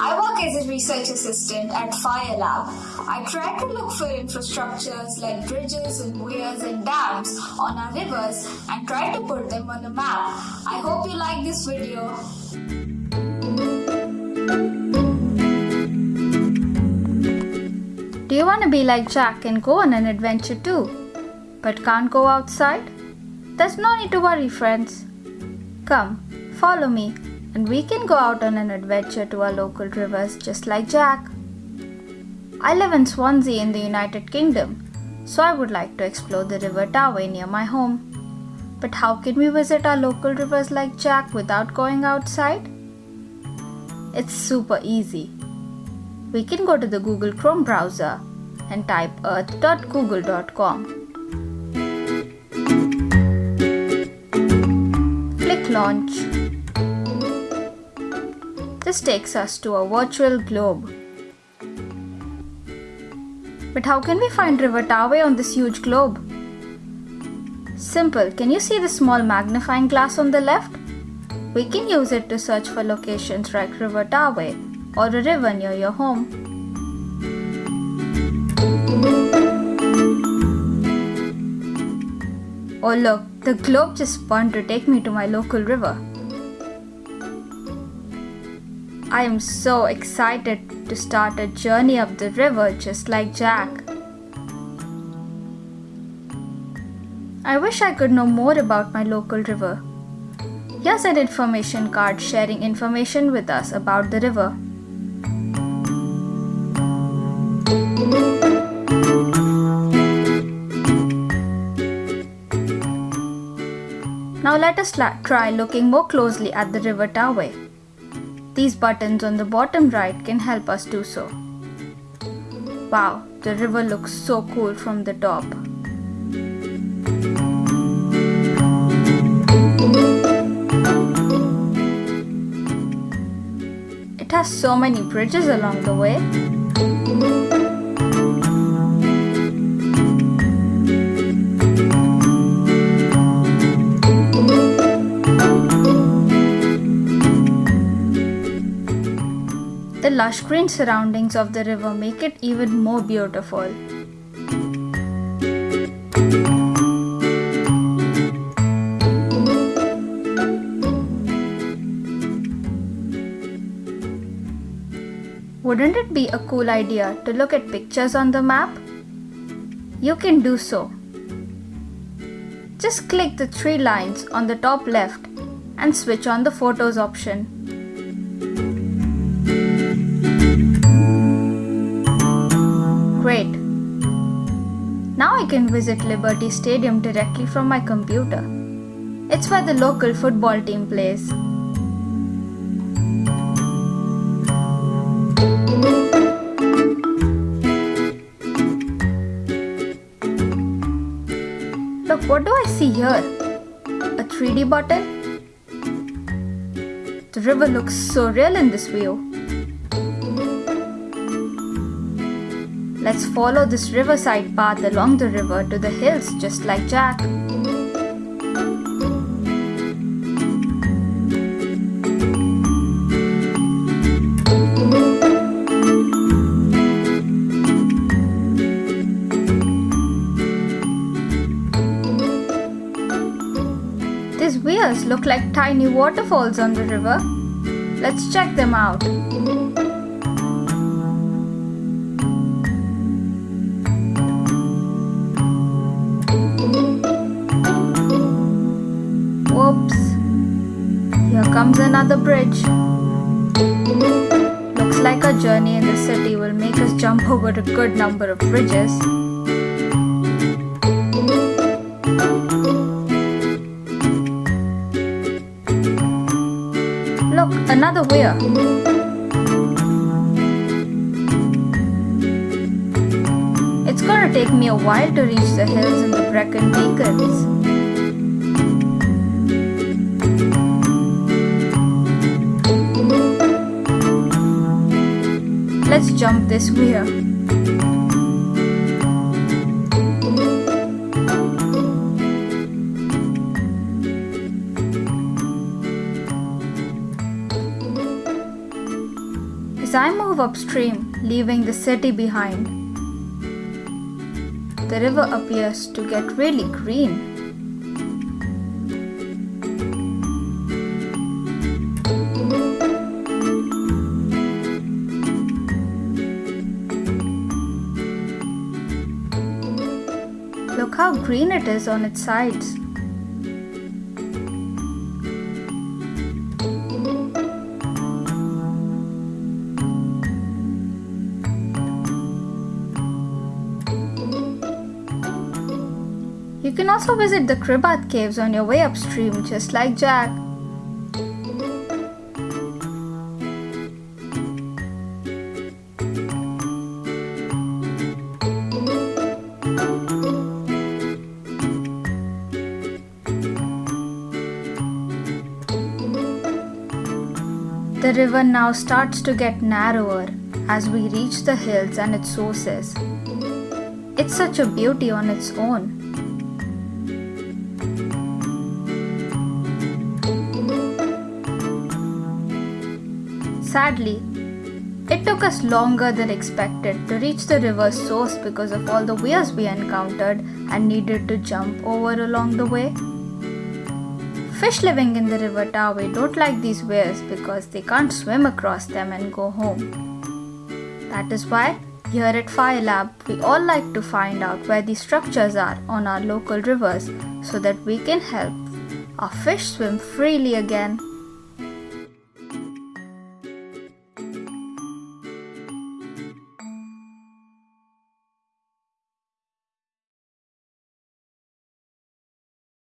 I work as a research assistant at Fire Lab. I try to look for infrastructures like bridges and weirs and dams on our rivers and try to put them on a map. I hope you like this video. Do you want to be like Jack and go on an adventure too? But can't go outside? There's no need to worry, friends. Come, follow me, and we can go out on an adventure to our local rivers just like Jack. I live in Swansea in the United Kingdom, so I would like to explore the River Tawe near my home. But how can we visit our local rivers like Jack without going outside? It's super easy we can go to the Google Chrome browser and type earth.google.com. Click Launch. This takes us to a virtual globe. But how can we find River Tawe on this huge globe? Simple, can you see the small magnifying glass on the left? We can use it to search for locations like River Tawe or a river near your home. Oh look, the globe just spun to take me to my local river. I am so excited to start a journey up the river just like Jack. I wish I could know more about my local river. Here's an information card sharing information with us about the river. Now let us try looking more closely at the River Tawe. These buttons on the bottom right can help us do so. Wow, the river looks so cool from the top. It has so many bridges along the way. Lush green surroundings of the river make it even more beautiful. Wouldn't it be a cool idea to look at pictures on the map? You can do so. Just click the three lines on the top left and switch on the photos option. Now I can visit Liberty Stadium directly from my computer. It's where the local football team plays. Look, what do I see here? A 3D button? The river looks so real in this view. Let's follow this riverside path along the river to the hills just like Jack. These weirs look like tiny waterfalls on the river. Let's check them out. Comes another bridge. Looks like our journey in the city will make us jump over a good number of bridges. Look, another weir. It's gonna take me a while to reach the hills and the Brecon Beacons. Let's jump this weir. as I move upstream, leaving the city behind. The river appears to get really green. Look how green it is on its sides. You can also visit the Kribat caves on your way upstream just like Jack. The river now starts to get narrower as we reach the hills and its sources. It's such a beauty on its own. Sadly, it took us longer than expected to reach the river's source because of all the weirs we encountered and needed to jump over along the way. Fish living in the river Tawe don't like these weirs because they can't swim across them and go home. That is why here at Fire Lab we all like to find out where these structures are on our local rivers so that we can help our fish swim freely again.